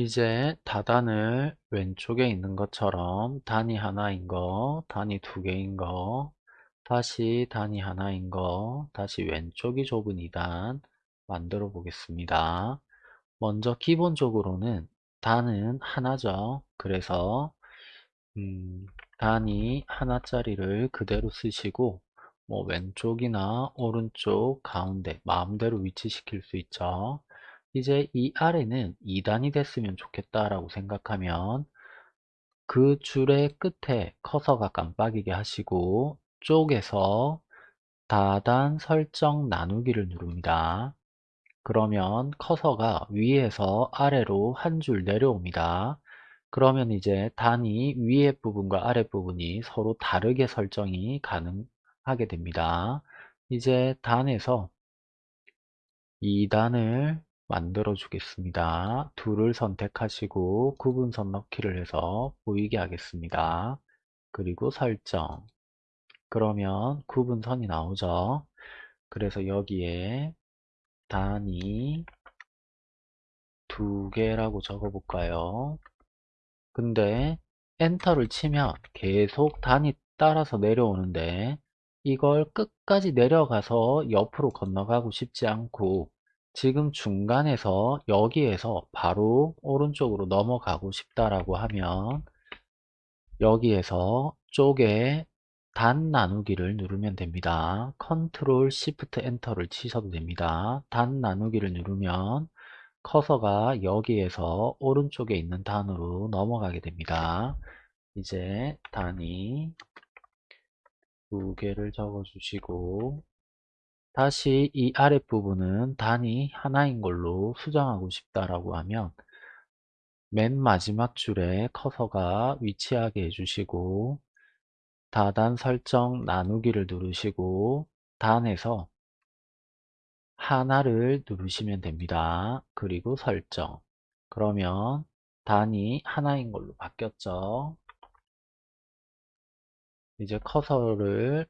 이제 다단을 왼쪽에 있는 것처럼 단위 하나인 거, 단위 두 개인 거, 다시 단위 하나인 거, 다시 왼쪽이 좁은 2단 만들어 보겠습니다. 먼저 기본적으로는 단은 하나죠. 그래서 음, 단위 하나짜리를 그대로 쓰시고 뭐 왼쪽이나 오른쪽, 가운데 마음대로 위치시킬 수 있죠. 이제 이 아래는 2단이 됐으면 좋겠다라고 생각하면 그 줄의 끝에 커서가 깜빡이게 하시고 쪽에서 다단 설정 나누기를 누릅니다. 그러면 커서가 위에서 아래로 한 줄 내려옵니다. 그러면 이제 단이 위에 부분과 아래 부분이 서로 다르게 설정이 가능하게 됩니다. 이제 단에서 2단을 만들어 주겠습니다. 둘을 선택하시고 구분선 넣기를 해서 보이게 하겠습니다. 그리고 설정 그러면 구분선이 나오죠. 그래서 여기에 단위 두 개라고 적어 볼까요? 근데 엔터를 치면 계속 단위 따라서 내려오는데 이걸 끝까지 내려가서 옆으로 건너가고 싶지 않고 지금 중간에서 여기에서 바로 오른쪽으로 넘어가고 싶다라고 하면 여기에서 쪽에 단 나누기를 누르면 됩니다. 컨트롤 시프트 엔터를 치셔도 됩니다. 단 나누기를 누르면 커서가 여기에서 오른쪽에 있는 단으로 넘어가게 됩니다. 이제 단위 두 개를 적어 주시고 다시 이 아랫부분은 단위 하나인 걸로 수정하고 싶다라고 하면 맨 마지막 줄에 커서가 위치하게 해주시고 다단 설정 나누기를 누르시고 단에서 하나를 누르시면 됩니다. 그리고 설정 그러면 단이 하나인 걸로 바뀌었죠. 이제 커서를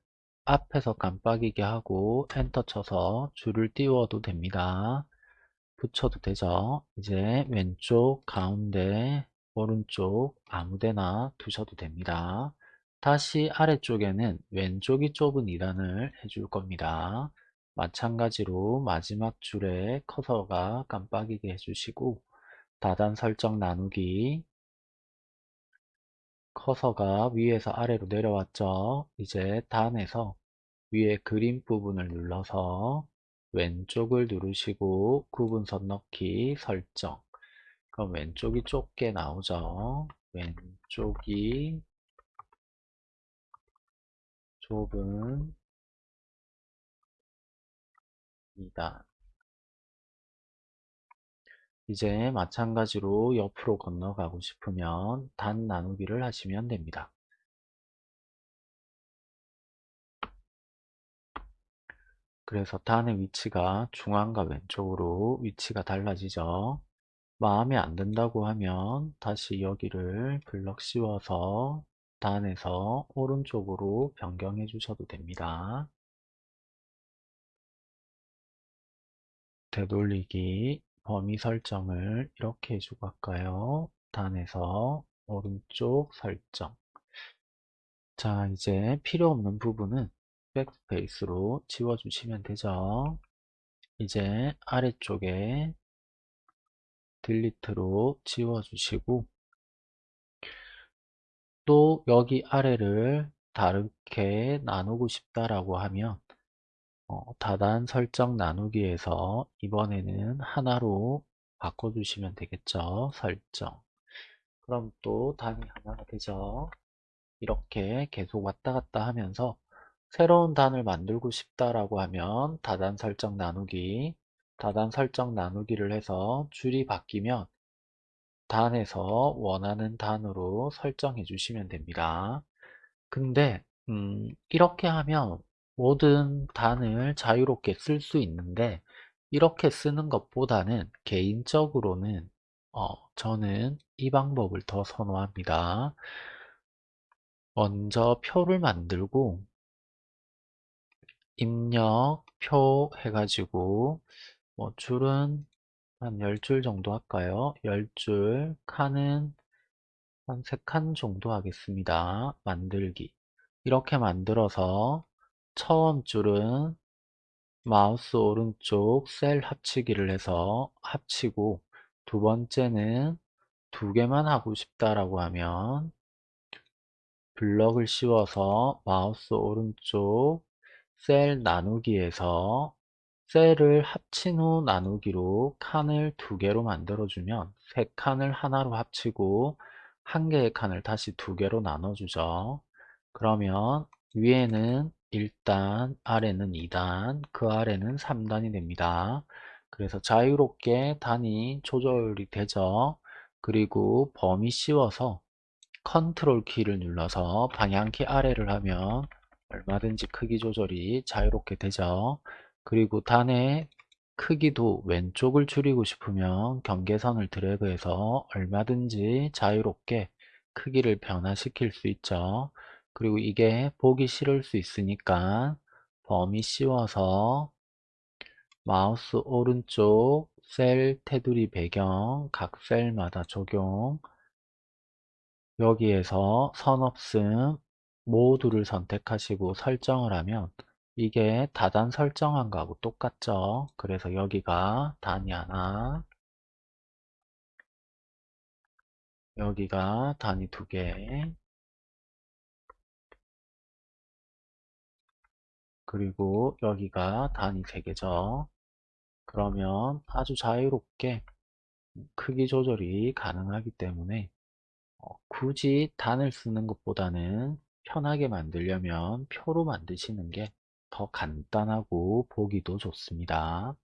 앞에서 깜빡이게 하고 엔터 쳐서 줄을 띄워도 됩니다. 붙여도 되죠. 이제 왼쪽, 가운데, 오른쪽 아무데나 두셔도 됩니다. 다시 아래쪽에는 왼쪽이 좁은 2단을 해줄 겁니다. 마찬가지로 마지막 줄에 커서가 깜빡이게 해주시고 다단 설정 나누기 커서가 위에서 아래로 내려왔죠. 이제 단에서 위에 그림 부분을 눌러서 왼쪽을 누르시고 구분선 넣기 설정 그럼 왼쪽이 좁게 나오죠. 왼쪽이 좁은 2단 이제 마찬가지로 옆으로 건너가고 싶으면 단 나누기를 하시면 됩니다. 그래서 단의 위치가 중앙과 왼쪽으로 위치가 달라지죠. 마음에 안 든다고 하면 다시 여기를 블럭 씌워서 단에서 오른쪽으로 변경해 주셔도 됩니다. 되돌리기 범위 설정을 이렇게 해주고 할까요? 단에서 오른쪽 설정 자 이제 필요 없는 부분은 백스페이스로 지워주시면 되죠. 이제 아래쪽에 딜리트로 지워주시고 또 여기 아래를 다르게 나누고 싶다라고 하면 어, 다단 설정 나누기에서 이번에는 하나로 바꿔주시면 되겠죠. 설정. 그럼 또 단위 하나가 되죠. 이렇게 계속 왔다 갔다 하면서 새로운 단을 만들고 싶다라고 하면 다단 설정 나누기 다단 설정 나누기를 해서 줄이 바뀌면 단에서 원하는 단으로 설정해 주시면 됩니다. 근데 음, 이렇게 하면 모든 단을 자유롭게 쓸 수 있는데 이렇게 쓰는 것보다는 개인적으로는 어, 저는 이 방법을 더 선호합니다. 먼저 표를 만들고 입력 표 해가지고 뭐 줄은 한 10줄 정도 할까요? 10줄 칸은 한 3칸 정도 하겠습니다. 만들기 이렇게 만들어서 처음 줄은 마우스 오른쪽 셀 합치기를 해서 합치고 두 번째는 두 개만 하고 싶다라고 하면 블럭을 씌워서 마우스 오른쪽 셀 나누기에서 셀을 합친 후 나누기로 칸을 두 개로 만들어주면 세 칸을 하나로 합치고 한 개의 칸을 다시 두 개로 나눠주죠. 그러면 위에는 1단, 아래는 2단, 그 아래는 3단이 됩니다. 그래서 자유롭게 단위 조절이 되죠. 그리고 범위 씌워서 컨트롤 키를 눌러서 방향키 아래를 하면 얼마든지 크기 조절이 자유롭게 되죠. 그리고 단의 크기도 왼쪽을 줄이고 싶으면 경계선을 드래그해서 얼마든지 자유롭게 크기를 변화시킬 수 있죠. 그리고 이게 보기 싫을 수 있으니까 범위 씌워서 마우스 오른쪽 셀 테두리 배경 각 셀마다 적용 여기에서 선 없음 모두를 선택하시고 설정을 하면 이게 다단 설정한 거하고 똑같죠. 그래서 여기가 단이 하나 여기가 단위 두개 그리고 여기가 단위 세 개죠. 그러면 아주 자유롭게 크기 조절이 가능하기 때문에 어, 굳이 단을 쓰는 것보다는 편하게 만들려면 표로 만드시는 게 더 간단하고 보기도 좋습니다.